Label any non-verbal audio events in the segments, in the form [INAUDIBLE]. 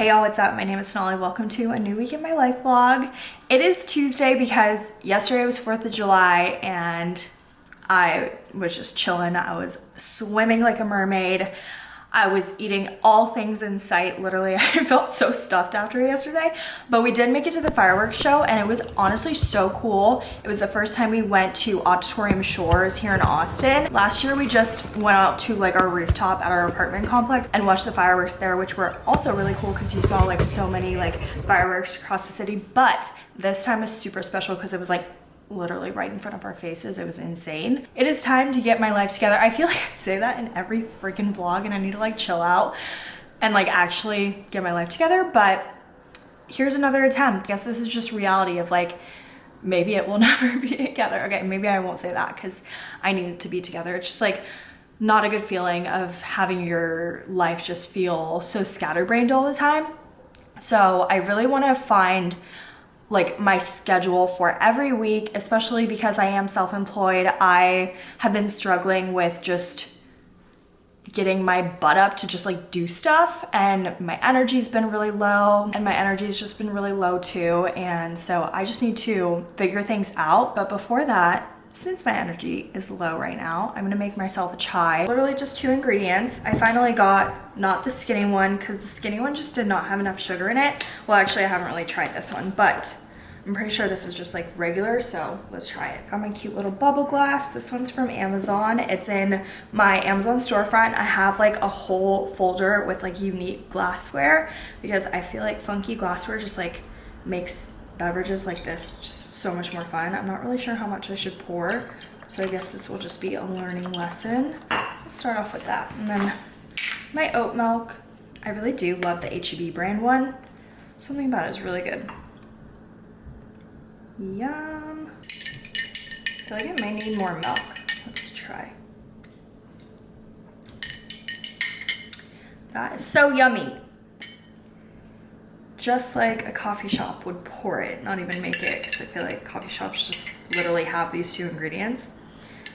Hey y'all, what's up? My name is Sonali. Welcome to a new week in my life vlog. It is Tuesday because yesterday was 4th of July and I was just chilling. I was swimming like a mermaid. I was eating all things in sight. Literally, [LAUGHS] I felt so stuffed after yesterday. But we did make it to the fireworks show and it was honestly so cool. It was the first time we went to Auditorium Shores here in Austin. Last year, we just went out to like our rooftop at our apartment complex and watched the fireworks there, which were also really cool because you saw like so many like fireworks across the city. But this time is super special because it was like literally right in front of our faces. It was insane. It is time to get my life together. I feel [LAUGHS] like I say that in every freaking vlog and I need to like chill out and like actually get my life together. But here's another attempt. I guess this is just reality of like, maybe it will [LAUGHS] never be together. Okay, maybe I won't say that because I need it to be together. It's just like not a good feeling of having your life just feel so scatterbrained all the time. So I really want to find like my schedule for every week, especially because I am self-employed. I have been struggling with just getting my butt up to just like do stuff and my energy's been really low and my energy's just been really low too and so I just need to figure things out but before that since my energy is low right now I'm gonna make myself a chai literally just two ingredients I finally got not the skinny one because the skinny one just did not have enough sugar in it well actually I haven't really tried this one but I'm pretty sure this is just like regular, so let's try it. Got my cute little bubble glass. This one's from Amazon. It's in my Amazon storefront. I have like a whole folder with like unique glassware because I feel like funky glassware just like makes beverages like this so much more fun. I'm not really sure how much I should pour, so I guess this will just be a learning lesson. Let's start off with that. And then my oat milk. I really do love the HEB brand one. Something about it is really good. Yum. I feel like may need more milk. Let's try. That is so yummy. Just like a coffee shop would pour it, not even make it, because I feel like coffee shops just literally have these two ingredients.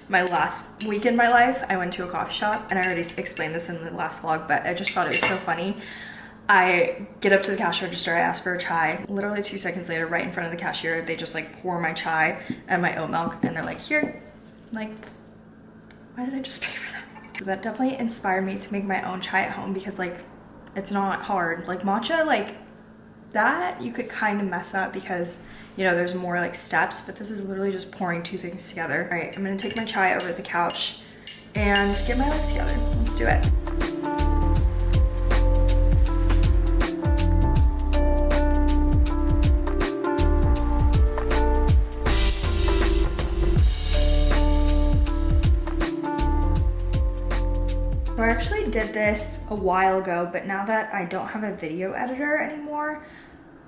My last week in my life, I went to a coffee shop, and I already explained this in the last vlog, but I just thought it was so funny. I get up to the cash register, I ask for a chai. Literally two seconds later, right in front of the cashier, they just like pour my chai and my oat milk and they're like, here. I'm like, why did I just pay for that? So that definitely inspired me to make my own chai at home because like, it's not hard. Like matcha, like that you could kind of mess up because you know, there's more like steps, but this is literally just pouring two things together. All right, I'm gonna take my chai over to the couch and get my life together. Let's do it. I actually did this a while ago, but now that I don't have a video editor anymore,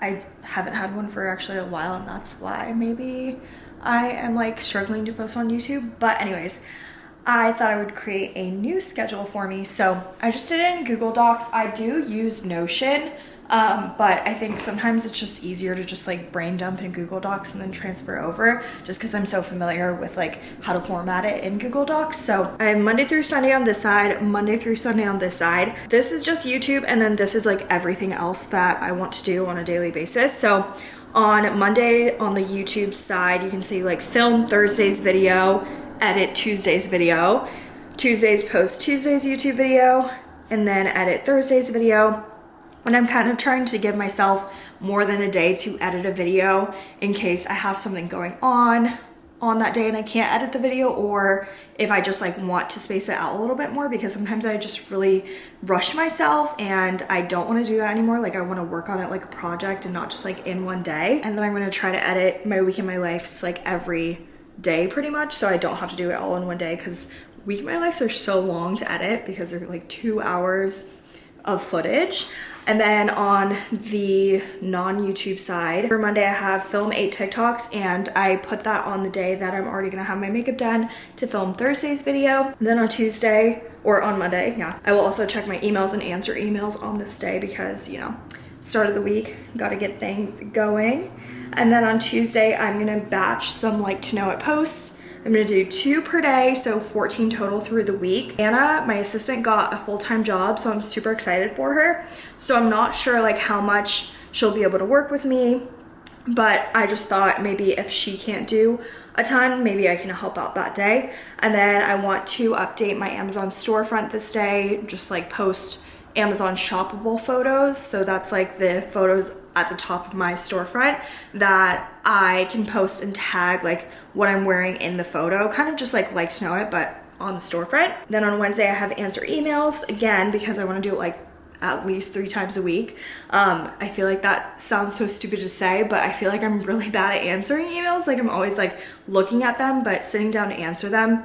I haven't had one for actually a while and that's why maybe I am like struggling to post on YouTube. But anyways, I thought I would create a new schedule for me. So I just did it in Google Docs. I do use Notion, um, but I think sometimes it's just easier to just like brain dump in Google Docs and then transfer over just because I'm so familiar with like how to format it in Google Docs. So I have Monday through Sunday on this side, Monday through Sunday on this side. This is just YouTube and then this is like everything else that I want to do on a daily basis. So on Monday on the YouTube side, you can see like film Thursday's video, edit Tuesday's video, Tuesday's post Tuesday's YouTube video, and then edit Thursday's video and I'm kind of trying to give myself more than a day to edit a video in case I have something going on on that day and I can't edit the video or if I just like want to space it out a little bit more because sometimes I just really rush myself and I don't want to do that anymore. Like I want to work on it like a project and not just like in one day. And then I'm going to try to edit my week in my life like every day pretty much so I don't have to do it all in one day because week in my lives are so long to edit because they're like two hours of footage. And then on the non-YouTube side, for Monday I have film eight TikToks and I put that on the day that I'm already gonna have my makeup done to film Thursday's video. And then on Tuesday, or on Monday, yeah, I will also check my emails and answer emails on this day because, you know, start of the week, gotta get things going. And then on Tuesday, I'm gonna batch some like to know it posts I'm gonna do two per day, so 14 total through the week. Anna, my assistant, got a full-time job, so I'm super excited for her. So I'm not sure like how much she'll be able to work with me, but I just thought maybe if she can't do a ton, maybe I can help out that day. And then I want to update my Amazon storefront this day, just like post Amazon shoppable photos. So that's like the photos at the top of my storefront that I can post and tag like what I'm wearing in the photo, kind of just like like to know it, but on the storefront. Then on Wednesday I have answer emails again because I want to do it like at least three times a week. Um, I feel like that sounds so stupid to say, but I feel like I'm really [LAUGHS] bad at answering emails. Like I'm always like looking at them, but sitting down to answer them,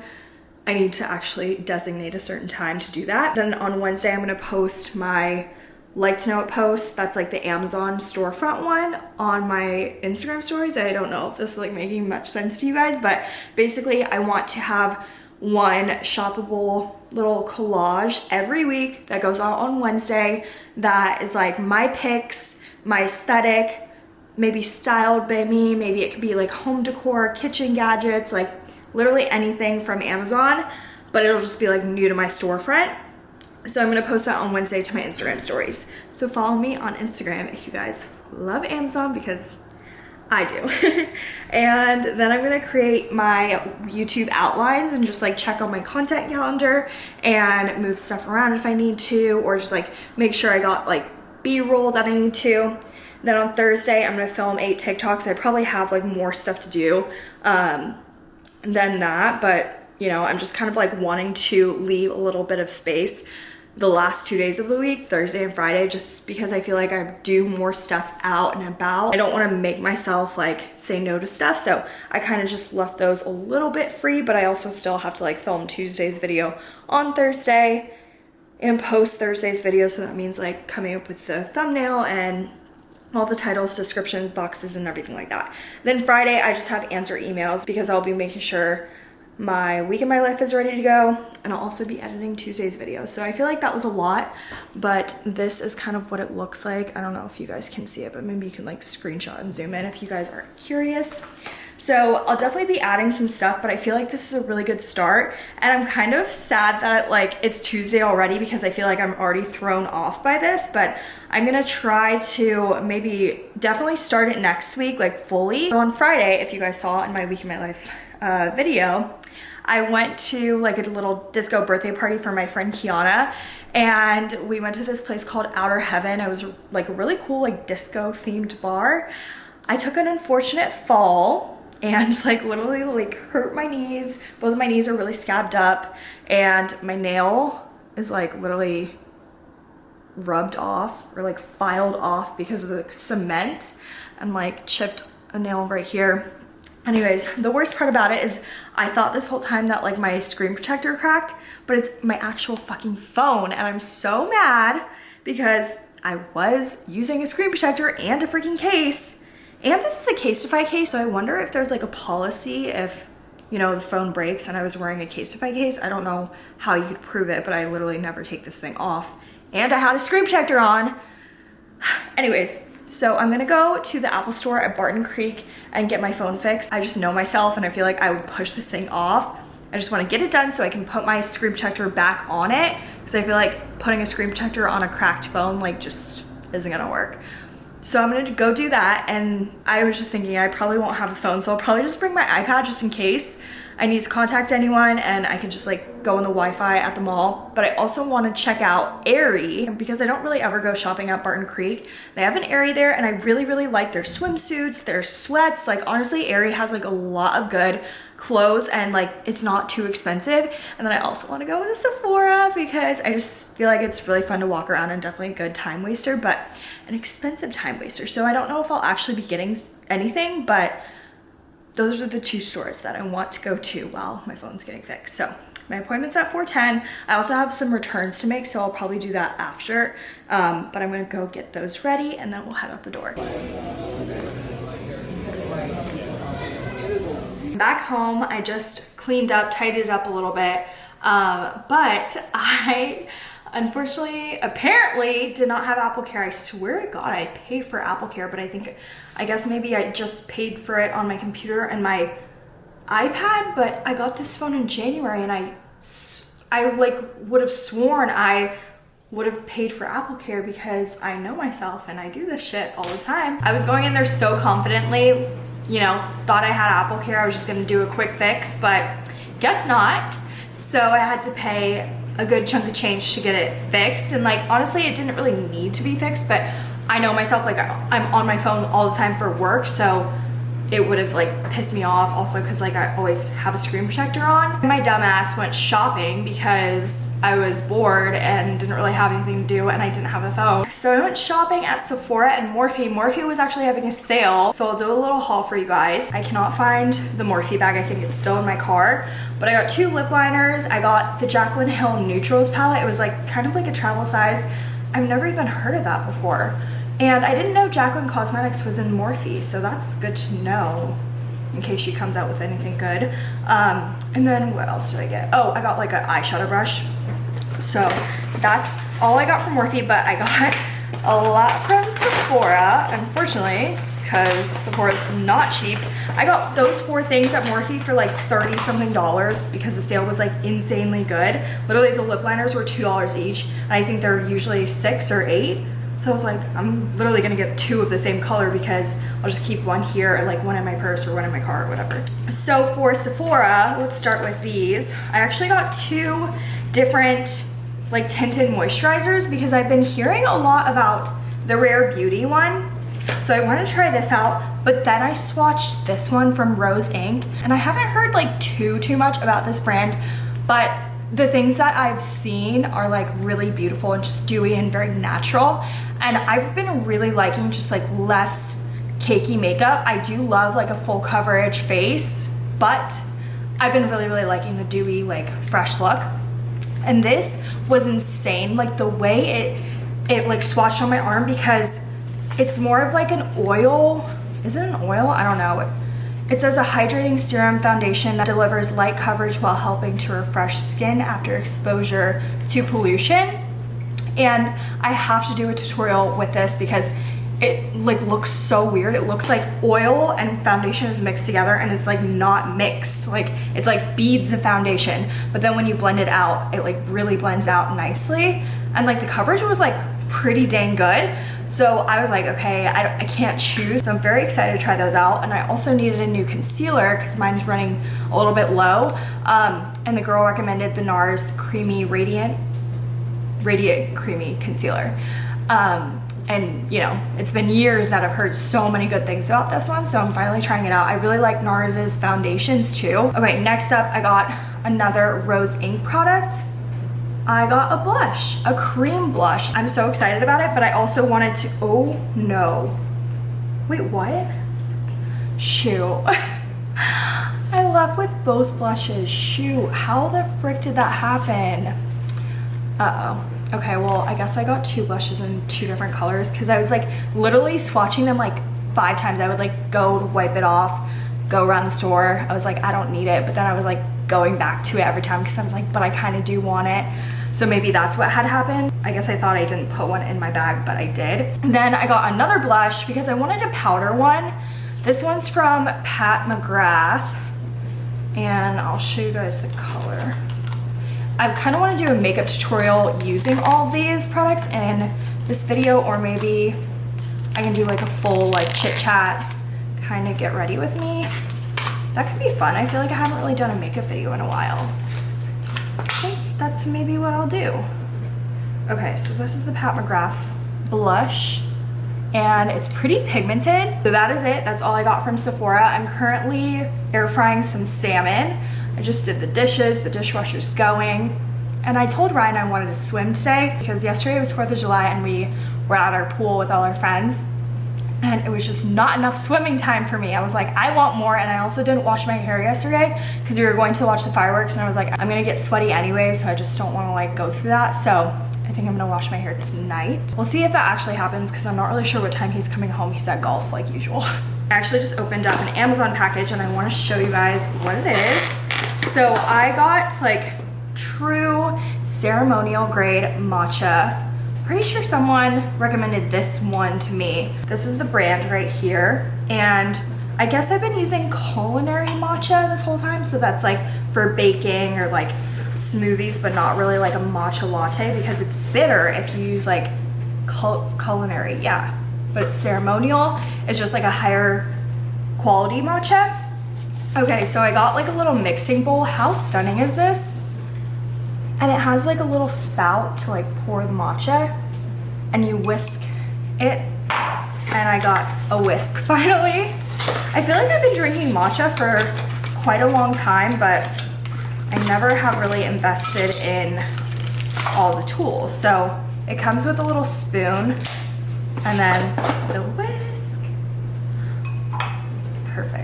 I need to actually designate a certain time to do that. Then on Wednesday, I'm gonna post my like to know it post that's like the Amazon storefront one on my Instagram stories. I don't know if this is like making much sense to you guys, but basically I want to have one shoppable little collage every week that goes out on Wednesday that is like my picks, my aesthetic, maybe styled by me, maybe it could be like home decor, kitchen gadgets, like literally anything from Amazon, but it'll just be like new to my storefront. So I'm gonna post that on Wednesday to my Instagram stories. So follow me on Instagram if you guys love Amazon because I do. [LAUGHS] and then I'm gonna create my YouTube outlines and just like check on my content calendar and move stuff around if I need to, or just like make sure I got like B-roll that I need to. Then on Thursday, I'm gonna film eight TikToks. I probably have like more stuff to do um, than that, but you know, I'm just kind of like wanting to leave a little bit of space the last two days of the week, Thursday and Friday, just because I feel like I do more stuff out and about. I don't want to make myself like say no to stuff. So I kind of just left those a little bit free, but I also still have to like film Tuesday's video on Thursday and post Thursday's video. So that means like coming up with the thumbnail and all the titles, descriptions, boxes, and everything like that. Then Friday, I just have answer emails because I'll be making sure my week in my life is ready to go and I'll also be editing Tuesday's video. So I feel like that was a lot, but this is kind of what it looks like. I don't know if you guys can see it, but maybe you can like screenshot and zoom in if you guys are curious. So I'll definitely be adding some stuff, but I feel like this is a really good start. And I'm kind of sad that like it's Tuesday already because I feel like I'm already thrown off by this, but I'm gonna try to maybe definitely start it next week, like fully. So on Friday, if you guys saw in my week in my life uh, video, I went to like a little disco birthday party for my friend Kiana and we went to this place called Outer Heaven. It was like a really cool like disco themed bar. I took an unfortunate fall and [LAUGHS] like literally like hurt my knees. Both of my knees are really scabbed up and my nail is like literally rubbed off or like filed off because of the cement and like chipped a nail right here Anyways, the worst part about it is I thought this whole time that like my screen protector cracked, but it's my actual fucking phone. And I'm so mad because I was using a screen protector and a freaking case. And this is a Casetify case, so I wonder if there's like a policy if, you know, the phone breaks and I was wearing a Casetify case. I don't know how you could prove it, but I literally never take this thing off. And I had a screen protector on. [SIGHS] Anyways, so I'm gonna go to the Apple store at Barton Creek and get my phone fixed. I just know myself and I feel like I would push this thing off. I just wanna get it done so I can put my screen protector back on it because I feel like putting a screen protector on a cracked phone like just isn't gonna work. So I'm gonna go do that and I was just thinking I probably won't have a phone so I'll probably just bring my iPad just in case I need to contact anyone and I can just like go on the Wi-Fi at the mall. But I also want to check out Aerie because I don't really ever go shopping at Barton Creek. They have an Aerie there and I really, really like their swimsuits, their sweats. Like honestly, Aerie has like a lot of good clothes and like it's not too expensive. And then I also want to go to Sephora because I just feel like it's really fun to walk around and definitely a good time waster, but an expensive time waster. So I don't know if I'll actually be getting anything, but those are the two stores that I want to go to while my phone's getting fixed. So my appointment's at 4.10. I also have some returns to make, so I'll probably do that after. Um, but I'm gonna go get those ready and then we'll head out the door. Back home, I just cleaned up, tidied up a little bit. Um, but I unfortunately, apparently did not have AppleCare. I swear to God, I paid for AppleCare, but I think, I guess maybe I just paid for it on my computer and my iPad, but I got this phone in January and I, I like would have sworn I would have paid for AppleCare because I know myself and I do this shit all the time. I was going in there so confidently, you know, thought I had AppleCare. I was just gonna do a quick fix, but guess not. So I had to pay a good chunk of change to get it fixed. And like, honestly, it didn't really need to be fixed, but I know myself, like I'm on my phone all the time for work. So it would have like pissed me off also because like I always have a screen protector on. My dumbass went shopping because I was bored and didn't really have anything to do and I didn't have a phone. So I went shopping at Sephora and Morphe. Morphe was actually having a sale. So I'll do a little haul for you guys. I cannot find the Morphe bag. I think it's still in my car. But I got two lip liners. I got the Jaclyn Hill Neutrals palette. It was like kind of like a travel size. I've never even heard of that before. And I didn't know Jaclyn Cosmetics was in Morphe, so that's good to know in case she comes out with anything good. Um, and then what else did I get? Oh, I got like an eyeshadow brush. So that's all I got from Morphe, but I got [LAUGHS] a lot from Sephora, unfortunately, because Sephora's not cheap. I got those four things at Morphe for like 30 something dollars because the sale was like insanely good. Literally the lip liners were $2 each. And I think they're usually six or eight. So I was like, I'm literally gonna get two of the same color because I'll just keep one here, like one in my purse or one in my car or whatever. So for Sephora, let's start with these. I actually got two different like tinted moisturizers because I've been hearing a lot about the Rare Beauty one. So I wanna try this out, but then I swatched this one from Rose Inc. And I haven't heard like too, too much about this brand, but the things that I've seen are like really beautiful and just dewy and very natural. And I've been really liking just like less cakey makeup. I do love like a full coverage face, but I've been really, really liking the dewy, like fresh look. And this was insane. Like the way it, it like swatched on my arm because it's more of like an oil. Is it an oil? I don't know. It says a hydrating serum foundation that delivers light coverage while helping to refresh skin after exposure to pollution. And I have to do a tutorial with this because it like looks so weird. It looks like oil and foundation is mixed together and it's like not mixed. Like it's like beads of foundation. But then when you blend it out, it like really blends out nicely. And like the coverage was like pretty dang good. So I was like, okay, I, I can't choose. So I'm very excited to try those out. And I also needed a new concealer because mine's running a little bit low. Um, and the girl recommended the NARS Creamy Radiant, Radiant Creamy Concealer. Um, and you know, it's been years that I've heard so many good things about this one. So I'm finally trying it out. I really like NARS's foundations too. Okay, next up, I got another Rose Inc product. I got a blush, a cream blush. I'm so excited about it, but I also wanted to, oh no. Wait, what? Shoot. [LAUGHS] I left with both blushes. Shoot, how the frick did that happen? Uh-oh. Okay, well, I guess I got two blushes in two different colors because I was like literally swatching them like five times. I would like go wipe it off, go around the store. I was like, I don't need it. But then I was like going back to it every time because I was like, but I kind of do want it. So maybe that's what had happened. I guess I thought I didn't put one in my bag, but I did. Then I got another blush because I wanted a powder one. This one's from Pat McGrath. And I'll show you guys the color. I kind of want to do a makeup tutorial using all these products in this video or maybe I can do like a full like chit chat kind of get ready with me. That could be fun. I feel like I haven't really done a makeup video in a while. Think that's maybe what I'll do. Okay, so this is the Pat McGrath blush and it's pretty pigmented. So that is it. That's all I got from Sephora. I'm currently air frying some salmon. I just did the dishes, the dishwasher's going. And I told Ryan I wanted to swim today because yesterday was 4th of July and we were at our pool with all our friends and it was just not enough swimming time for me. I was like, I want more. And I also didn't wash my hair yesterday because we were going to watch the fireworks and I was like, I'm gonna get sweaty anyway, so I just don't wanna like go through that. So I think I'm gonna wash my hair tonight. We'll see if that actually happens because I'm not really sure what time he's coming home. He's at golf like usual. [LAUGHS] I actually just opened up an Amazon package and I wanna show you guys what it is. So I got like true ceremonial grade matcha pretty sure someone recommended this one to me. This is the brand right here. And I guess I've been using culinary matcha this whole time. So that's like for baking or like smoothies, but not really like a matcha latte because it's bitter if you use like cul culinary. Yeah, but it's ceremonial. It's just like a higher quality matcha. Okay, so I got like a little mixing bowl. How stunning is this? And it has like a little spout to like pour the matcha and you whisk it. And I got a whisk [LAUGHS] finally. I feel like I've been drinking matcha for quite a long time, but I never have really invested in all the tools. So it comes with a little spoon and then the whisk. Perfect.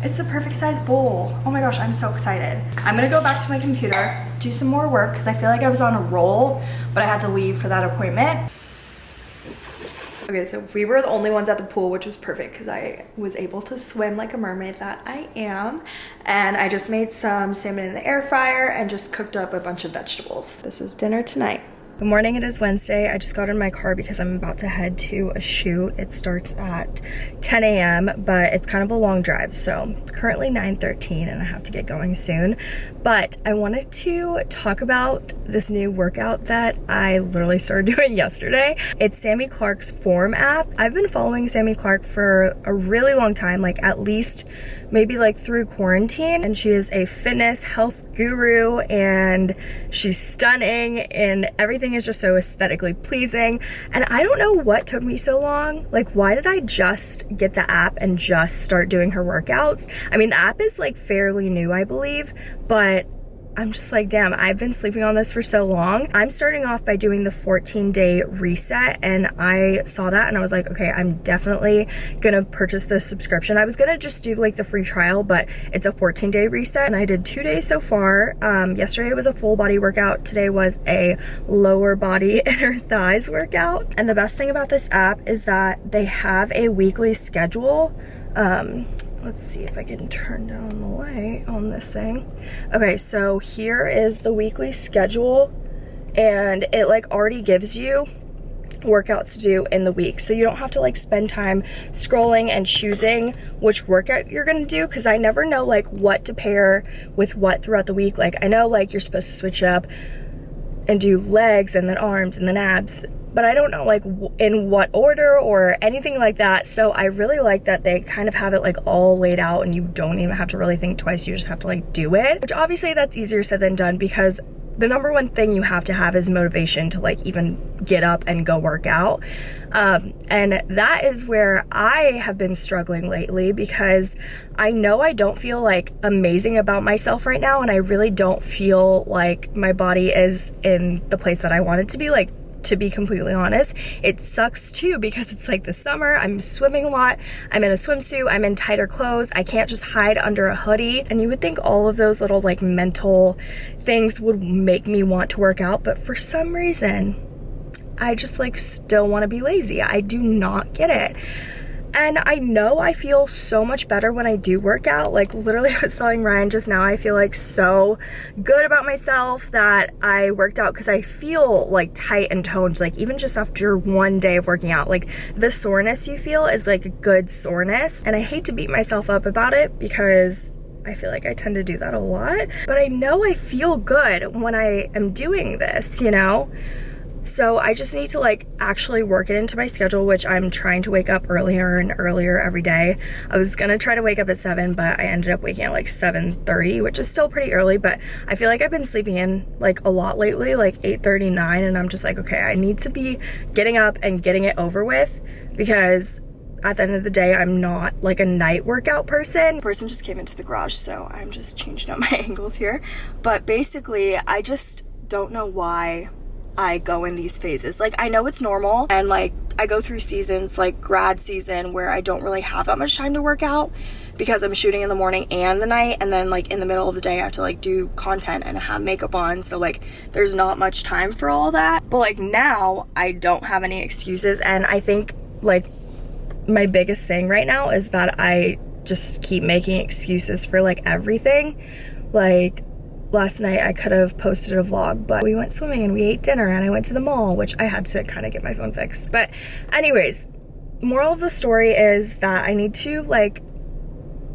It's the perfect size bowl. Oh my gosh, I'm so excited. I'm gonna go back to my computer, do some more work because I feel like I was on a roll, but I had to leave for that appointment. Okay, so we were the only ones at the pool, which was perfect because I was able to swim like a mermaid that I am. And I just made some salmon in the air fryer and just cooked up a bunch of vegetables. This is dinner tonight. Good morning, it is Wednesday. I just got in my car because I'm about to head to a shoot. It starts at 10 a.m., but it's kind of a long drive. So currently 9.13 and I have to get going soon. But I wanted to talk about this new workout that I literally started [LAUGHS] doing yesterday. It's Sami Clarke's Form app. I've been following Sami Clarke for a really long time, like at least maybe like through quarantine and she is a fitness health guru and she's stunning and everything is just so aesthetically pleasing. And I don't know what took me so long. Like why did I just get the app and just start doing her workouts? I mean the app is like fairly new I believe but I'm just like, damn, I've been sleeping on this for so long. I'm starting off by doing the 14 day reset and I saw that and I was like, okay, I'm definitely gonna purchase the subscription. I was gonna just do like the free trial, but it's a 14 day reset and I did two days so far. Um, yesterday was a full body workout. Today was a lower body [LAUGHS] inner thighs workout. And the best thing about this app is that they have a weekly schedule. Um, let's see if I can turn down the light on this thing. Okay, so here is the weekly schedule and it like already gives you workouts to do in the week. So you don't have to like spend time scrolling and choosing which workout you're gonna do because I never know like what to pair with what throughout the week. Like I know like you're supposed to switch up and do legs and then arms and then abs but I don't know like in what order or anything like that. So I really like that they kind of have it like all laid out and you don't even have to really think twice. You just have to like do it, which obviously that's easier said than done because the number one thing you have to have is motivation to like even get up and go work out. Um, and that is where I have been struggling lately because I know I don't feel like amazing about myself right now. And I really don't feel like my body is in the place that I want it to be. Like to be completely honest. It sucks too because it's like the summer, I'm swimming a lot, I'm in a swimsuit, I'm in tighter clothes, I can't just hide under a hoodie. And you would think all of those little like mental things would make me want to work out, but for some reason, I just like still want to be lazy. I do not get it. And I know I feel so much better when I do work out. Like literally [LAUGHS] I was telling Ryan just now, I feel like so good about myself that I worked out because I feel like tight and toned, like even just after one day of working out. Like the soreness you feel is like a good soreness. And I hate to beat myself up about it because I feel like I tend to do that a lot. But I know I feel good when I am doing this, you know? So I just need to like actually work it into my schedule, which I'm trying to wake up earlier and earlier every day. I was gonna try to wake up at seven, but I ended up waking at like 7.30, which is still pretty early, but I feel like I've been sleeping in like a lot lately, like 8.39, and I'm just like, okay, I need to be getting up and getting it over with because at the end of the day, I'm not like a night workout person. Person just came into the garage, so I'm just changing up [LAUGHS] my angles here. But basically, I just don't know why I go in these phases. Like I know it's normal and like I go through seasons like grad season where I don't really have that much time to work out because I'm shooting in the morning and the night and then like in the middle of the day I have to like do content and have makeup on so like there's not much time for all that. But like now I don't have any excuses and I think like my biggest thing right now is that I just keep making excuses for like everything. Like last night I could have posted a vlog, but we went swimming and we ate dinner and I went to the mall, which I had to kind of get my phone fixed. But anyways, moral of the story is that I need to like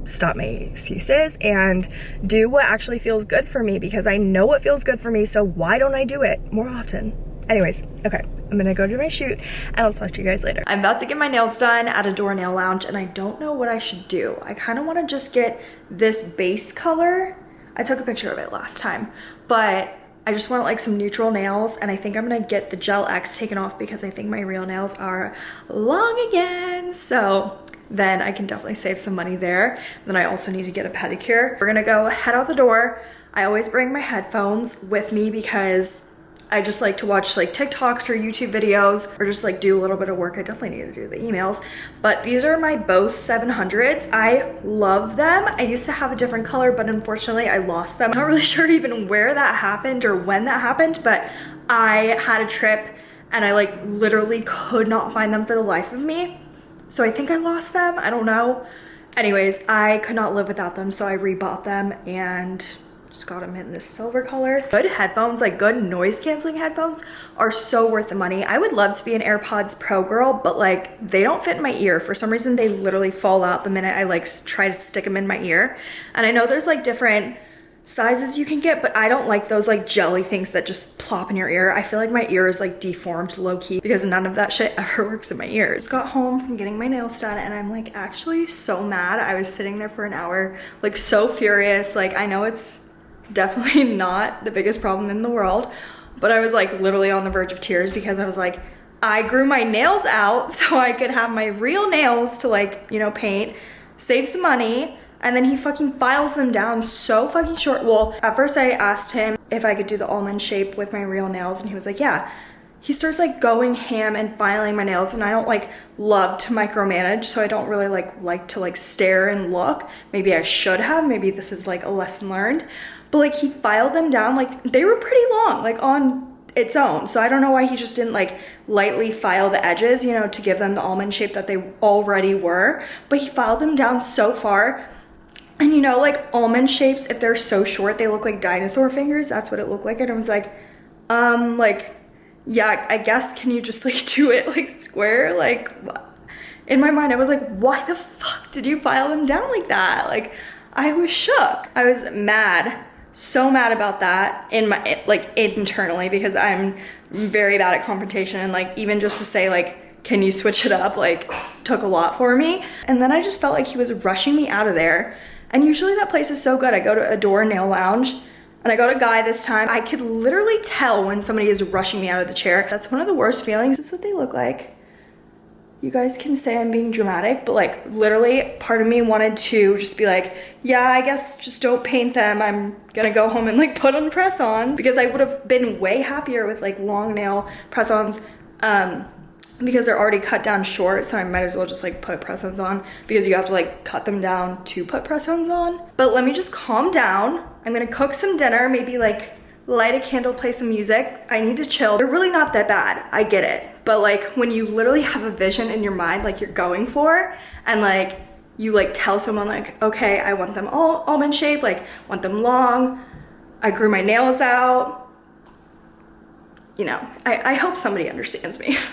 stop making excuses and do what actually feels good for me because I know what feels good for me, so why don't I do it more often? Anyways, okay, I'm gonna go do my shoot and I'll talk to you guys later. I'm about to get my nails done at Adore Nail Lounge and I don't know what I should do. I kind of want to just get this base color. I took a picture of it last time, but I just want like some neutral nails and I think I'm gonna get the Gel X taken off because I think my real nails are long again. So then I can definitely save some money there. Then I also need to get a pedicure. We're gonna go head out the door. I always bring my headphones with me because I just like to watch like TikToks or YouTube videos or just like do a little bit of work. I definitely need to do the emails. But these are my Bose 700s. I love them. I used to have a different color, but unfortunately I lost them. I'm not really [LAUGHS] sure even where that happened or when that happened, but I had a trip and I like literally could not find them for the life of me. So I think I lost them. I don't know. Anyways, I could not live without them, so I rebought them and just got them in this silver color. Good headphones, like good noise canceling headphones are so worth the money. I would love to be an AirPods Pro girl, but like they don't fit in my ear. For some reason, they literally fall out the minute I like try to stick them in my ear. And I know there's like different sizes you can get, but I don't like those like jelly things that just plop in your ear. I feel like my ear is like deformed low key because none of that shit [LAUGHS] ever works in my ears. Got home from getting my nails done and I'm like actually so mad. I was sitting there for an hour, like so furious. Like I know it's definitely [LAUGHS] not the biggest problem in the world, but I was like literally on the verge of tears because I was like, I grew my nails out [LAUGHS] so I could have my real nails to like, you know, paint, save some money, and then he fucking files them down so fucking short. Well, at first I asked him if I could do the almond shape with my real nails and he was like, yeah. He starts like going ham and filing my nails and I don't like love to micromanage so I don't really like like to like stare and look. Maybe I should have, maybe this is like a lesson learned but like he filed them down like they were pretty long like on its own. So i don't know why he just didn't like lightly file the edges you know to give them the almond shape that they already were. But he filed them down so far. And you know like almond shapes if they're so short they look like dinosaur fingers. That's what it looked like. And i was like um like yeah i guess can you just like [LAUGHS] do it like square? Like in my mind i was like why the fuck did you file them down like that? Like i was shook. I was mad so mad about that in my like internally because I'm very bad at confrontation and like even just to say like can you switch it up? like took a lot for me. And then I just felt like he was rushing me out of there. And usually that place is so good. I go to Adore Nail Lounge and I got a guy this time. I could literally tell when somebody is rushing me out of the chair. That's one of the worst feelings. Is what they look like you guys can say I'm being dramatic, but like literally part of me wanted to just be like, yeah, I guess just don't paint them. I'm gonna go home and like put on press on because I would have been way happier with like long nail press ons um, because they're already cut down short. So I might as well just like put press ons on because you have to like cut them down to put press ons on. But let me just calm down. I'm gonna cook some dinner, maybe like light a candle, play some music. I need to chill. They're really not that bad. I get it. But like when you literally have a vision in your mind like you're going for and like you like tell someone like, okay, I want them all almond shaped, like want them long. I grew my nails out. You know, I, I hope somebody understands me. [LAUGHS]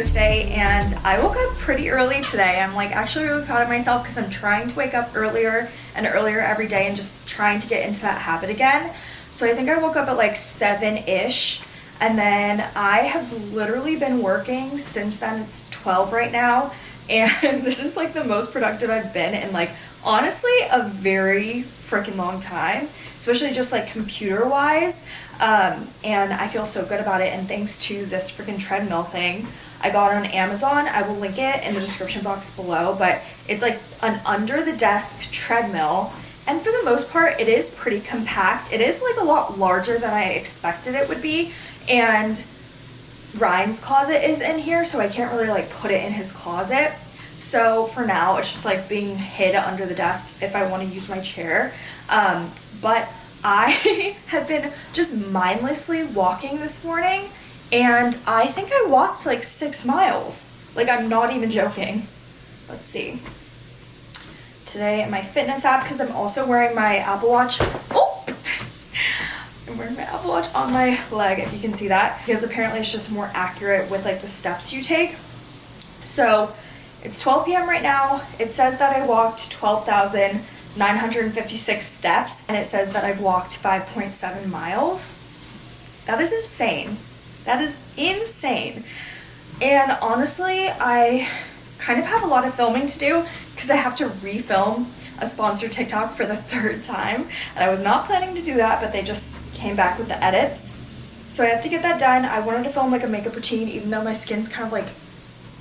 and I woke up pretty early today. I'm like actually really proud of myself because I'm trying to wake up earlier and earlier every day and just trying to get into that habit again. So I think I woke up at like 7-ish and then I have literally been working since then. It's 12 right now [LAUGHS] and this is like the most productive I've been in like honestly a very freaking long time, especially just like computer wise. Um, and I feel so good about it. And thanks to this freaking treadmill thing, I got on Amazon. I will link it in the description box below, but it's like an under the desk treadmill. And for the most part, it is pretty compact. It is like a lot larger than I expected it would be. And Ryan's closet is in here, so I can't really like put it in his closet. So for now, it's just like being hid under the desk if I want to use my chair. Um, but I [LAUGHS] have been just mindlessly walking this morning and I think I walked like six miles. Like I'm not even joking. Let's see. Today in my fitness app because I'm also wearing my Apple Watch. Oh! [LAUGHS] I'm wearing my Apple Watch on my leg if you can see that because apparently it's just more accurate with like the steps you take. So it's 12 p.m. right now. It says that I walked 12,956 steps and it says that I've walked 5.7 miles. That is insane. That is insane. And honestly, I kind of have a lot of filming to do because I have to refilm a sponsored TikTok for the [LAUGHS] third time. And I was not planning to do that, but they just came back with the edits. So I have to get that done. I wanted to film like a makeup routine, even though my skin's kind of like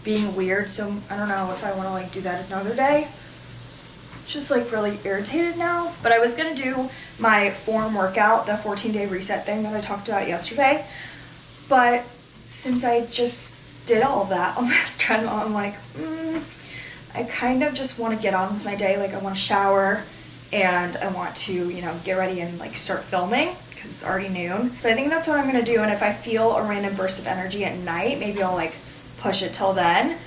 being weird. So I don't know if I want to like do that another day. Just like really irritated now. But I was going to do my form workout, the 14 day reset thing that I talked about yesterday. But since I just did all that [LAUGHS] on this treadmill, I'm like, mm, I kind of just want to get on with my day. Like I want to shower and I want to, you know, get ready and like start filming because it's already noon. So I think that's what I'm going to do. And if I feel a random burst of energy at night, maybe I'll like push it till then.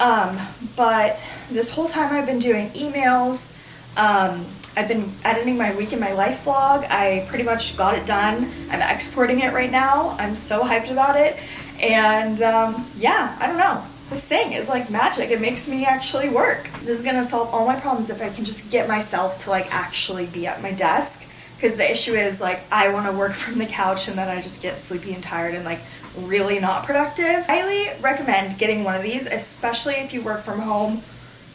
Um, but this whole time I've been doing emails. Um, I've been editing my week in my life vlog. I pretty much got it done. I'm exporting it right now. I'm so hyped about it. And um, yeah, I don't know. This thing is like magic. It makes me actually work. This is gonna solve all my problems if I can just get myself to like actually be at my desk. Because the issue is like I wanna work [LAUGHS] from the couch and then I just get sleepy and tired and like really not productive. I Highly recommend getting one of these, especially if you work from home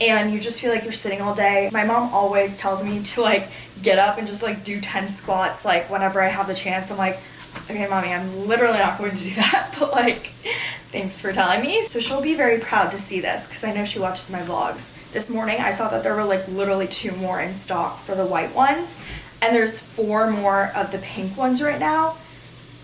and you just feel like you're sitting all day. My mom always tells me to like get up and just like do 10 squats like whenever I have the chance. I'm like, okay mommy, I'm literally not going to do that, [LAUGHS] but like thanks for telling me. So she'll be very proud to see this because I know she watches my vlogs. This morning I saw that there were like literally two more in stock for the white ones and there's four more of the pink ones right now.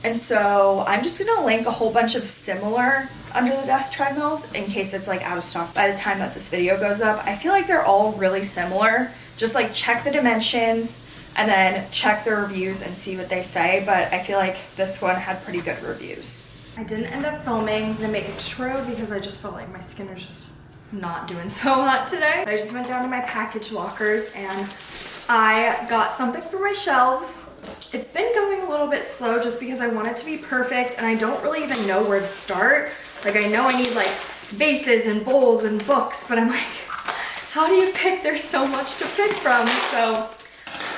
And so I'm just gonna link a whole bunch of similar under the desk treadmills in case it's like out of stock by the time that this video goes up. I feel like they're all really similar. Just like check the dimensions and then check the reviews and see what they say. But I feel like this one had pretty good reviews. I didn't end up filming the makeup tutorial because I just felt like my skin was just not doing [LAUGHS] so hot today. I just went down to my package lockers and I got something for my shelves. It's been going a little bit slow just because I want it to be perfect and I don't really even know where to start. Like I know I need like vases and bowls and books, but I'm like, [LAUGHS] how do you pick? There's so much to pick from. So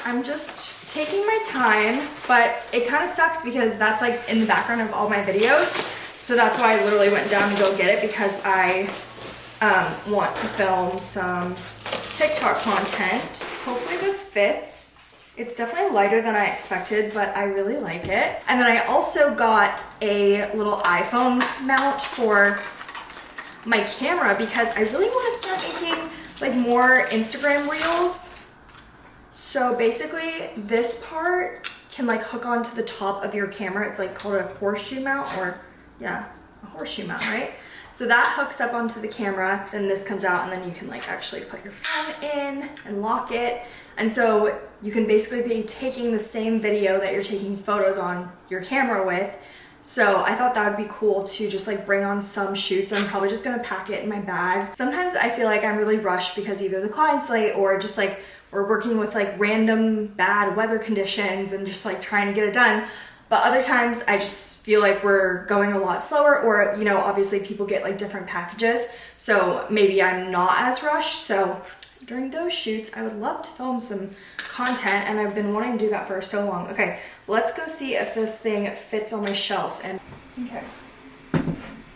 I'm just taking my time, but it kind of sucks because that's like in the background of all my videos. So that's why I literally went down to go get it because I um, want to film some TikTok content. Hopefully this fits. It's definitely lighter than I expected, but I really like it. And then I also got a little iPhone mount for my camera because I really want to start making like more Instagram reels. So basically this part can like hook onto the top of your camera. It's like called a horseshoe mount or yeah, a horseshoe mount, right? So that hooks up onto the camera, then this comes out and then you can like actually put your phone in and lock it. And so you can basically be taking the same video that you're taking photos on your camera with. So I thought that would be cool to just like bring on some shoots. I'm probably just gonna pack it in my bag. Sometimes I feel like I'm really rushed because either the client's late or just like we're working with like random bad weather conditions and just like trying to get it done. But other times I just feel like we're going a lot slower or, you know, obviously people get like different packages. So maybe I'm not as rushed. So during those shoots, I would love to film some content and I've been wanting to do that for so long. Okay, let's go see if this thing fits on my shelf. And okay,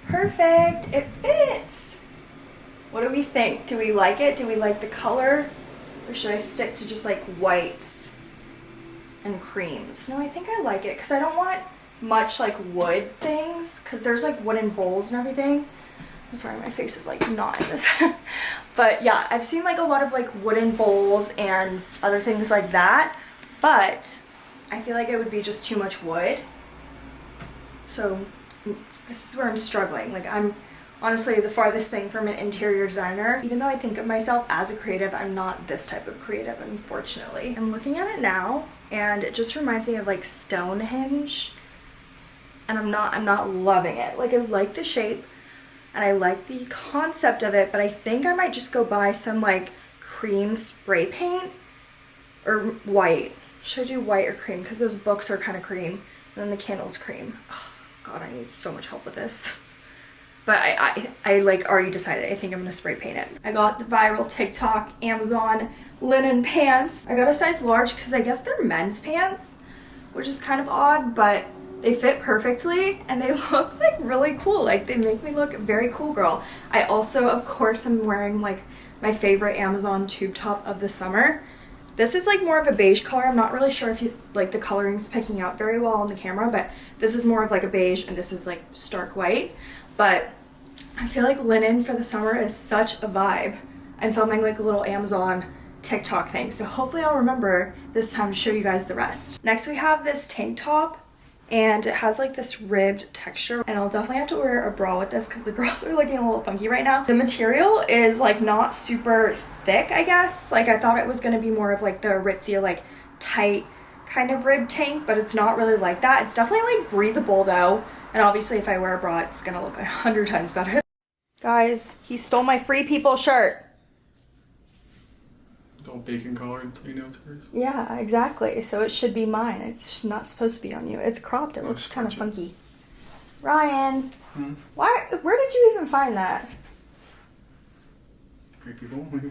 perfect, it fits. What do we think? Do we like it? Do we like the color? Or should I stick to just like whites and creams? No, I think I like it because I don't want much like wood things because there's like wooden bowls and everything. I'm sorry, my face is like not in this. [LAUGHS] but yeah, I've seen like a lot of like wooden bowls and other things like that. But I feel like it would be just too much wood. So this is where I'm struggling. Like I'm honestly the farthest thing from an interior designer. Even though I think of myself as a creative, I'm not this type of creative, unfortunately. I'm looking at it now and it just reminds me of like Stonehenge and I'm not, I'm not loving it. Like I like the shape, and I like the concept of it, but I think I might just go buy some like cream spray paint or white. Should I do white or cream? Because those books are kind of cream and then the candle's cream. Oh, God, I need so much help with this. [LAUGHS] But I, I, I like already decided I think I'm gonna spray paint it. I got the viral TikTok Amazon linen pants. I got a size large because I guess they're men's pants, which is kind of odd, but they fit perfectly and they [LAUGHS] look like really cool. Like they make me look very cool girl. I also, of course, am wearing like my favorite Amazon tube top of the summer. This is like more of a beige color. I'm not really sure if you like the coloring's picking out very well on the camera, but this is more of like a beige and this is like stark white. But I feel like linen for the summer is such a vibe. I'm filming like a little Amazon TikTok thing, so hopefully I'll remember this time to show you guys the rest. Next we have this tank top and it has like this ribbed texture and I'll definitely have to wear a bra with this because the [LAUGHS] bras are looking a little funky right now. The material is like not super thick I guess like I thought it was going to be more of like the Aritzia like tight kind of rib tank but it's not really like that. It's definitely like breathable though and obviously if I wear a bra it's gonna look a [LAUGHS] hundred times better. Guys, he stole my free people shirt all bacon colored, so you know it's hers. Yeah, exactly. So it should be mine. It's not supposed to be on you. It's cropped. It oh, looks kind of funky. Ryan, hmm? why? Where did you even find that? Free people. [LAUGHS]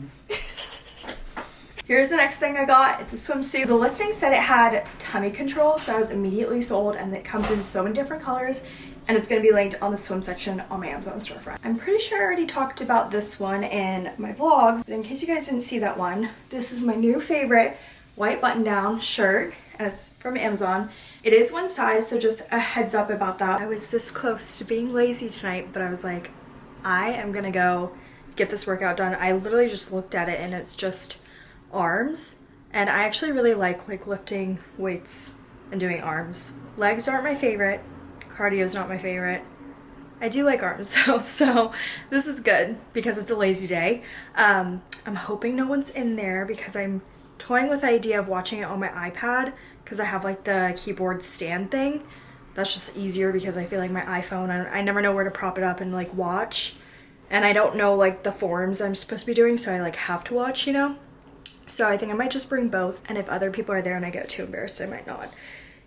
Here's the next thing I got. It's a swimsuit. The listing said it had tummy control, so I was immediately sold and it comes in so many different colors and it's going to be linked on the swim section on my Amazon storefront. I'm pretty sure I already talked about this one in my vlogs, but in case you guys didn't see that one, this is my new favorite white button-down shirt, and it's from Amazon. It is one size, so just a heads up about that. I was this close to being lazy tonight, but I was like, I am gonna go get this workout done. I literally just looked at it and it's just arms, and I actually really like like lifting weights and doing arms. Legs aren't my favorite, Cardio is not my favorite. I do like arms though, [LAUGHS] so this is good because it's a lazy day. Um, I'm hoping no one's in there because I'm toying with the idea of watching it on my iPad because I have like the keyboard stand thing. That's just easier because I feel like my iPhone, I, I never know where to prop it up and like watch. And I don't know like the forms I'm supposed to be doing, so I like have to watch, you know? So I think I might just bring both. And if other people are there and I get too embarrassed, I might not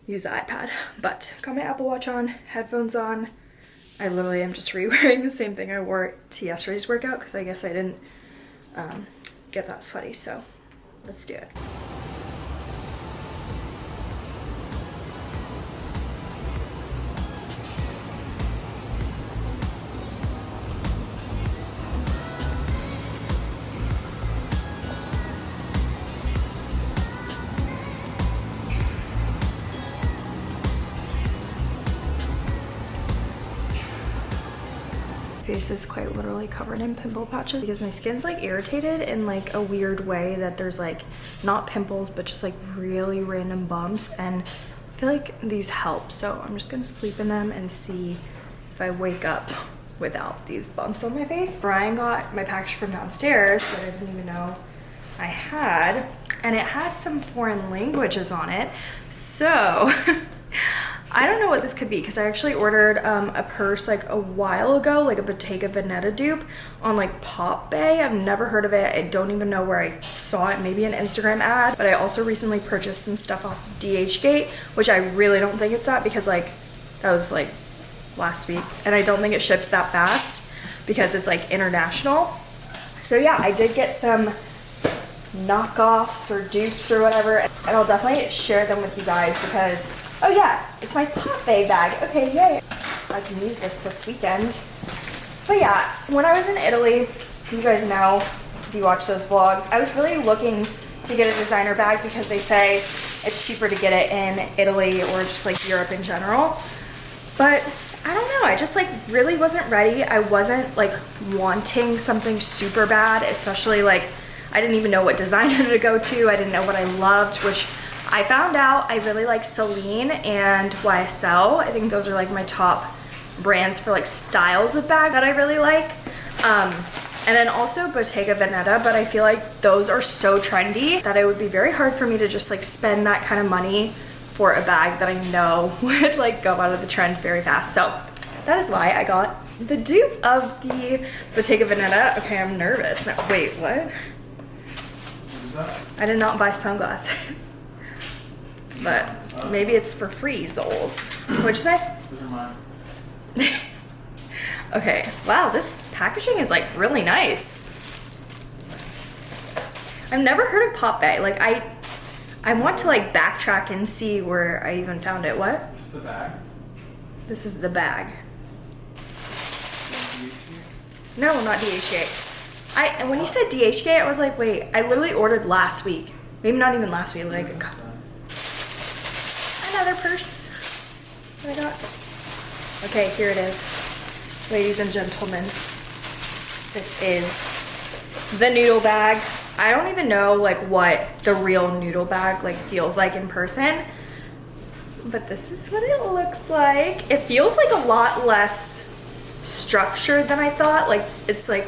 use the iPad. But got my Apple Watch on, headphones on. I literally am just [LAUGHS] re-wearing the same thing I wore to yesterday's workout because I guess I didn't um, get that sweaty. So let's do it. Is quite literally covered in pimple patches because my skin's like irritated in like a weird way that there's like not pimples but just like really random bumps and I feel like these help so I'm just gonna sleep in them and see if I wake up without these bumps on my face. Brian got my package from downstairs that I didn't even know I had and it has some foreign languages on it so [LAUGHS] I don't know what this could be because I actually ordered um, a purse like a while ago, like a Bottega Veneta dupe on like Pop Bay. I've never heard of it. I don't even know where I saw it. Maybe an Instagram ad. But I also recently purchased some stuff off DHgate, which I really don't think it's that because like that was like last week. And I don't think it ships that fast because it's like international. So yeah, I did get some knockoffs or dupes or whatever. And I'll definitely share them with you guys because, oh yeah, it's my Pop bag. Okay, yay. I can use this this weekend. But yeah, when I was in Italy, you guys know, if you watch those vlogs, I was really looking to get a designer bag because they say it's cheaper to get it in Italy or just like Europe in general. But I don't know, I just like really wasn't ready. I wasn't like wanting something super bad, especially like I didn't even know what designer [LAUGHS] to go to. I didn't know what I loved, which I found out I really like Celine and YSL. I think those are like my top brands for like styles of bag that I really like. Um, and then also Bottega Veneta, but I feel like those are so trendy that it would be very hard for me to just like spend that kind of money for a bag that I know [LAUGHS] would like go out of the trend very fast. So that is why I got the dupe of the Bottega Veneta. Okay, I'm nervous. No, wait, what? I did not buy sunglasses. [LAUGHS] but maybe it's for free, Zols. What'd you say? Those are mine. [LAUGHS] Okay, wow, this packaging is like really nice. I've never heard of Pop Bay. Like I I want to like backtrack and see where I even found it. What? This is the bag. This is the bag. No, not DHgate. I and when you said DHK, I was like, wait, I literally ordered last week. Maybe not even last week, like. Another purse I got. Okay, here it is. Ladies and gentlemen, this is the noodle bag. I don't even know like what the real noodle bag like feels like in person, but this is what it looks like. It feels like a lot less structured than I thought. Like it's like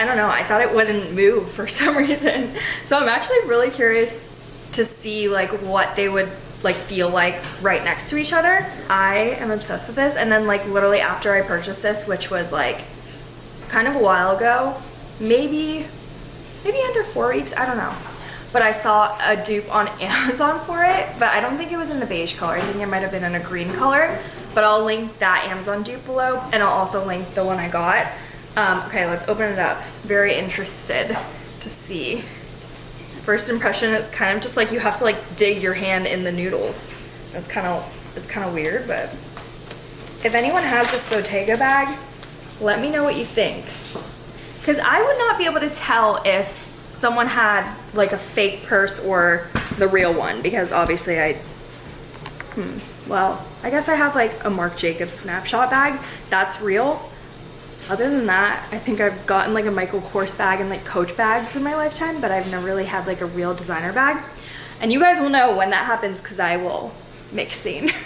I don't know, I thought it wouldn't move for [LAUGHS] some reason. So I'm actually really curious to see like what they would like feel like right next to each other. I am obsessed with this and then like literally after I purchased this, which was like kind of a while ago, maybe maybe under 4 weeks, I don't know. But I saw a dupe on [LAUGHS] Amazon for it, but I don't think it was in the beige color. I think it might have been in a green color, but I'll link that Amazon dupe below and I'll also link the one I got. Um, okay, let's open it up. Very interested to see. First impression, it's kind of just like you have to like dig your hand in the noodles. It's kind of, it's kind of weird, but if anyone has this Bottega bag, let me know what you think. Because I would not be able to tell if someone had like a fake purse or the real one because obviously I, hmm, well, I guess I have like a Marc Jacobs snapshot bag. That's real. Other than that, I think I've gotten like a Michael Kors bag and like Coach bags in my lifetime, but I've never really had like a real designer bag. And you guys will know when that happens because I will make a scene. [LAUGHS]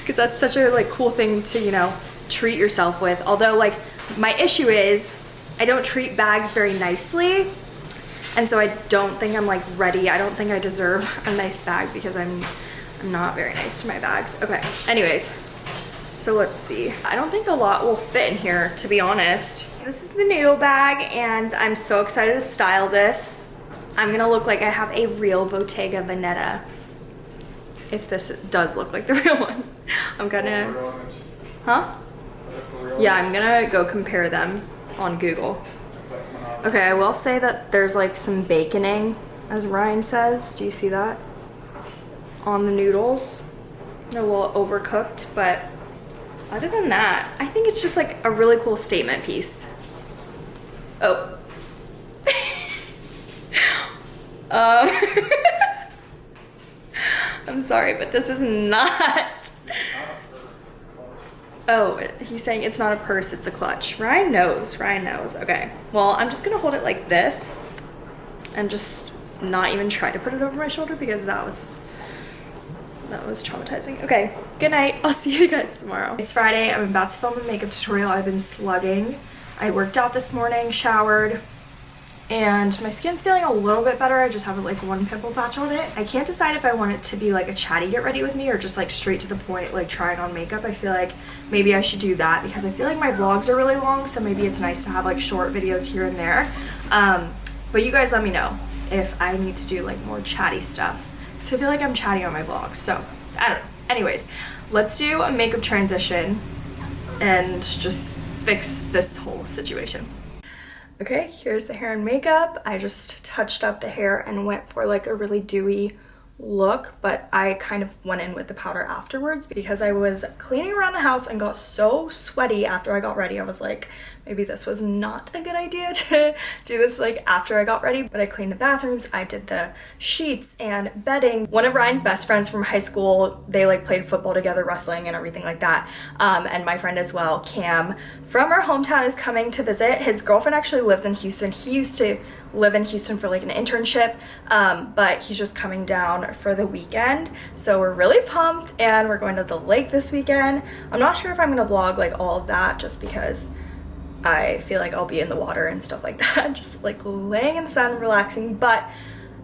Because that's such a like cool thing to, you know, treat yourself with. Although like my issue is I don't treat bags very nicely. And so I don't think I'm like ready. I don't think I deserve a nice bag because I'm I'm not very nice to my bags. Okay, anyways, so let's see. I don't think a lot will fit in here, to be honest. This is the noodle bag and I'm so excited to style this. I'm gonna look like I have a real Bottega Veneta. If this does look like the [LAUGHS] real one. I'm gonna, huh? Yeah, I'm gonna go compare them on Google. Okay, I will say that there's like some baconing, as Ryan says. Do you see that? On the noodles. They're a little overcooked, but other than that, I think it's just like a really cool statement piece. Oh. [LAUGHS] um, [LAUGHS] I'm sorry, but this is not. [LAUGHS] Oh, he's saying it's not a purse, it's a clutch. Ryan knows, Ryan knows. Okay, well, I'm just gonna hold it like this and just not even try to put it over my shoulder because that was that was traumatizing. Okay, good night. I'll see you guys tomorrow. It's Friday. I'm about to film a makeup tutorial. I've been slugging. I worked out this morning, showered, and my skin's feeling a little bit better. I just have like one pimple patch on it. I can't decide if I want it to be like a chatty get ready with me or just like straight to the point, like trying on makeup. I feel like maybe I should do that because I feel like my vlogs are really long. So maybe it's nice to have like short videos here and there. Um, but you guys let me know if I need to do like more chatty stuff. So I feel like I'm chatting on my vlog, So I don't know. Anyways, let's do a makeup transition and just fix this whole situation. Okay, here's the hair and makeup. I just touched up the hair and went for like a really dewy look, but I kind of went in with the powder afterwards because I was cleaning around the house and got so sweaty after I got ready. I was like, maybe this was not a good idea [LAUGHS] to do this like after I got ready, but I cleaned the bathrooms, I did the sheets and bedding. One of Ryan's best friends from high school, they like played football together, wrestling and everything like that. Um, and my friend as well, Cam, from our hometown is coming to visit. His girlfriend actually lives in Houston. He used to live in Houston for like an internship, um, but he's just coming down for the weekend. So we're really pumped and we're going to the lake this weekend. I'm not sure if I'm gonna vlog like all of that just because I feel like I'll be in the water and stuff like [LAUGHS] that, just like laying in the sun, relaxing. But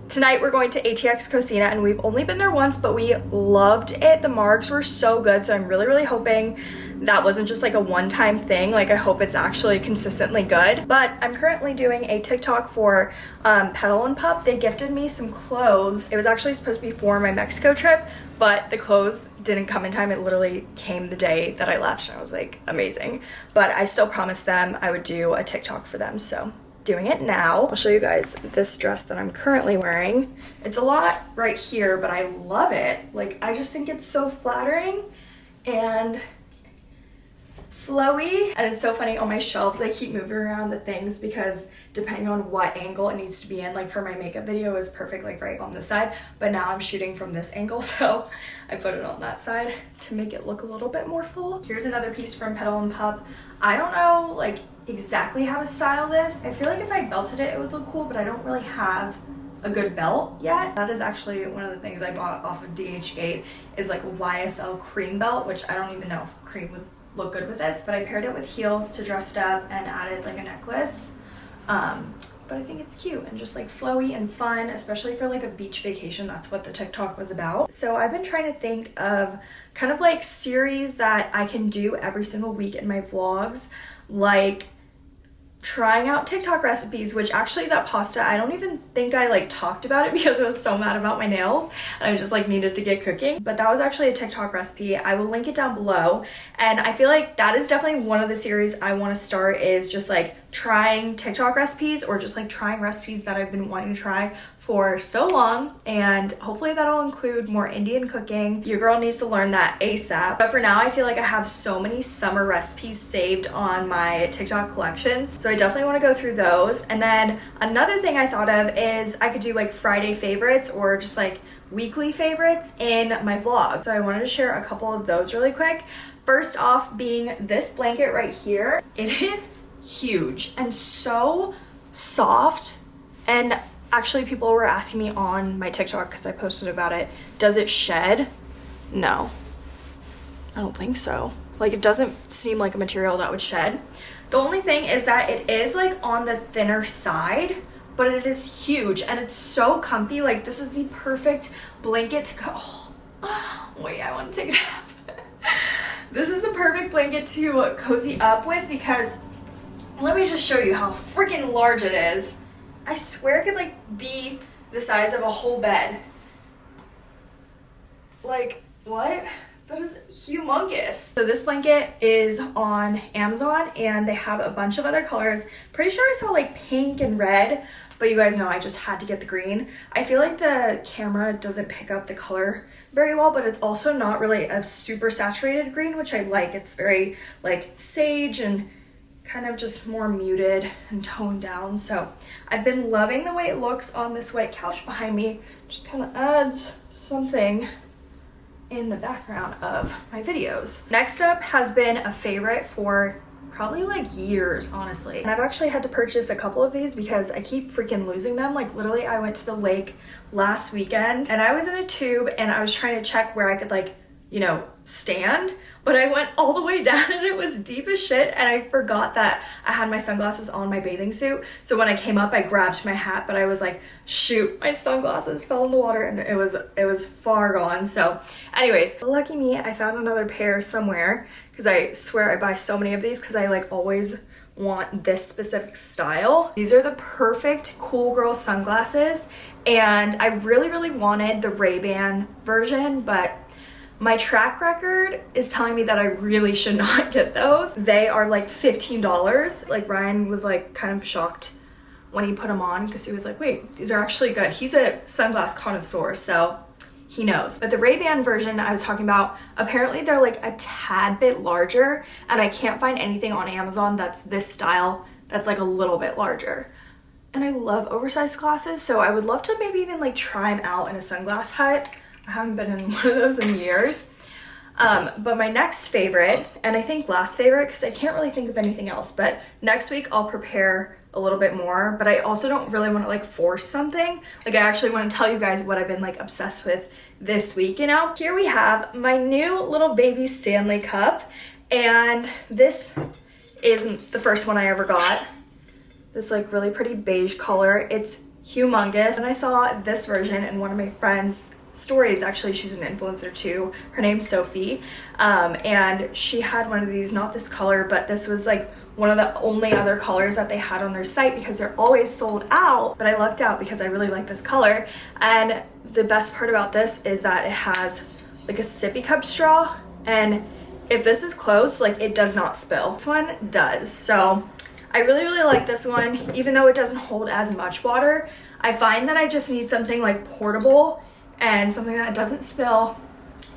tonight we're going to ATX Cocina and we've only been there once, but we loved it. The margs were so good. So I'm really, really hoping that wasn't just like a one-time thing. Like I hope it's actually consistently good. But I'm currently doing a TikTok for um, Petal and Pup. They gifted me some clothes. It was actually supposed to be for my Mexico trip, but the clothes didn't come in time. It literally came the day that I left and I was like, amazing. But I still promised them I would do a TikTok for them. So doing it now. I'll show you guys this dress that I'm currently wearing. It's a lot right here, but I love it. Like, I just think it's so flattering and flowy and it's so funny on my shelves I keep moving around the things because depending on what angle it needs to be in like for my makeup video is perfect like right on this side but now I'm shooting from this angle [LAUGHS] so I put it on that side to make it look a little bit more full. Here's another piece from Petal and Pup. I don't know like exactly how to style this. I feel like if I belted it it would look cool but I don't really have a good belt yet. That is actually one of the things I bought off of DHgate is like a YSL cream belt which I don't even know if cream would look good with this, but I paired it with heels to dress it up and added like a necklace. Um, but I think it's cute and just like flowy and fun, especially for like a beach vacation. That's what the TikTok was about. So I've been trying to think of kind of like series that I can do every single week in my vlogs, like trying out TikTok recipes, which actually that pasta, I don't even think I like talked about it [LAUGHS] because I was so mad about my nails and I just like needed to get cooking. But that was actually a TikTok recipe. I will link it down below. And I feel like that is definitely one of the series I want to start is just like trying TikTok recipes or just like trying recipes that I've been wanting to try for so long and hopefully that'll include more Indian cooking. Your girl needs to learn that ASAP. But for now, I feel like I have so many summer recipes saved on my TikTok collections. So I definitely want to go through those. And then another thing I thought of is I could do like Friday favorites or just like weekly favorites in my vlog. So I wanted to share a couple of those really quick. First off being this blanket right here. It is huge and so soft and actually people were asking me on my TikTok because I posted about it, does it shed? No, I don't think so. Like it doesn't seem like a material that would shed. The only thing is that it is like on the thinner side, but it is huge and it's so comfy. Like this is the perfect blanket to go. [LAUGHS] Oh, wait, I want to take it off. [LAUGHS] this is the perfect blanket to cozy up with because let me just show you how freaking large it is. I swear it could like be the size of a whole bed. Like, what? That is humongous. So this blanket is on Amazon and they have a bunch of other colors. Pretty sure I saw like pink and red, but you guys know I just had to get the green. I feel like the camera doesn't pick up the color very well, but it's also not really a super saturated green, which I like. It's very like sage and kind of just more muted and toned down. So I've been loving the way it looks on this white couch behind me. Just kind of adds something in the background of my videos. Next up has been a favorite for probably like years honestly and I've actually had to purchase a couple of these because I keep freaking losing them like literally I went to the lake last weekend and I was in a tube and I was trying to check where I could like you know, stand, but I went all the way down [LAUGHS] and it was deep as shit and I forgot that I had my sunglasses on my bathing suit. So when I came up, I grabbed my hat, but I was like, shoot, my sunglasses fell in the water and it was it was far gone. So anyways, lucky me, I found another pair somewhere because I swear I buy so many of these because I like always want this specific style. These are the perfect cool girl sunglasses and I really, really wanted the Ray-Ban version, but my track record is telling me that I really should [LAUGHS] not get those. They are like $15. Like Ryan was like kind of shocked when he put them on because he was like, wait, these are actually good. He's a sunglass connoisseur, so he knows. But the Ray-Ban version I was talking about, apparently they're like a tad bit larger and I can't find anything on Amazon that's this style that's like a little bit larger. And I love oversized glasses, so I would love to maybe even like try them out in a sunglass hut. I haven't been in [LAUGHS] one of those in years. Um, but my next favorite, and I think last favorite, because I can't really think of anything else, but next week I'll prepare a little bit more, but I also don't really want to like force something. Like I actually want to tell you guys what I've been like obsessed with this week, you know? Here we have my new little baby Stanley cup, and this is the first one I ever got. This like really pretty beige color. It's humongous. And I saw this version in one of my friends' stories actually she's an influencer too. Her name's sophie. Um, and she had one of these not this color but this was like one of the only other colors that they had on their site because they're always sold out. But i lucked out because i really like this color. And the best part about this is that it has like a sippy cup straw. And if this is closed like it does not spill. This one does. So i really really like this one. Even though it doesn't hold as much water i find that i just need something like portable and something that doesn't spill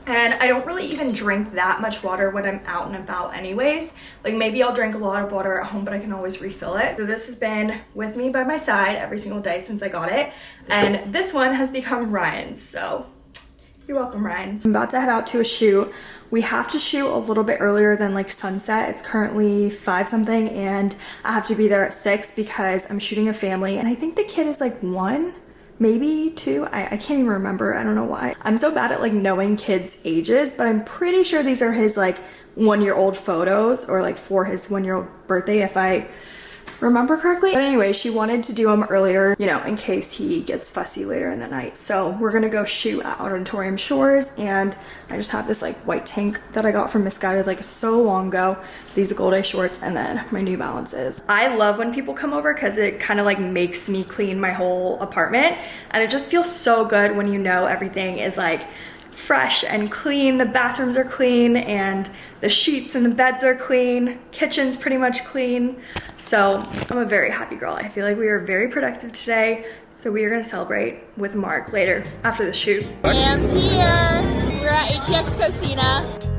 and I don't really even drink that much water when I'm out and about anyways. Like maybe I'll drink a lot of water at home, but I can always refill it. So this has been with me by my side every single day since I got it. And this one has become Ryan's, so you're welcome, Ryan. I'm about to head out to a shoot. We have to shoot a little bit earlier than like sunset. It's currently five something and I have to be there at six because I'm shooting a family and I think the kid is like one maybe two I, I can't even remember i don't know why. I'm so bad at like knowing kids ages but i'm pretty sure these are his like one year old photos or like for his one year old birthday if i remember correctly. But anyway, she wanted to do them earlier, you know, in case he gets fussy later in the night. So we're gonna go shoot at Auditorium Shores and I just have this like white tank that I got from Missguided like so long ago. These Goldeye shorts and then my New Balances. I love when people come over because it kind of like makes me clean my whole apartment and it just feels so good when you know everything is like fresh and clean. The bathrooms are clean and the sheets and the beds are clean. Kitchen's pretty much clean. So I'm a very happy girl. I feel like we are very productive today. So we are gonna celebrate with Mark later after the shoot. Sam's here. We're at ATX Cocina.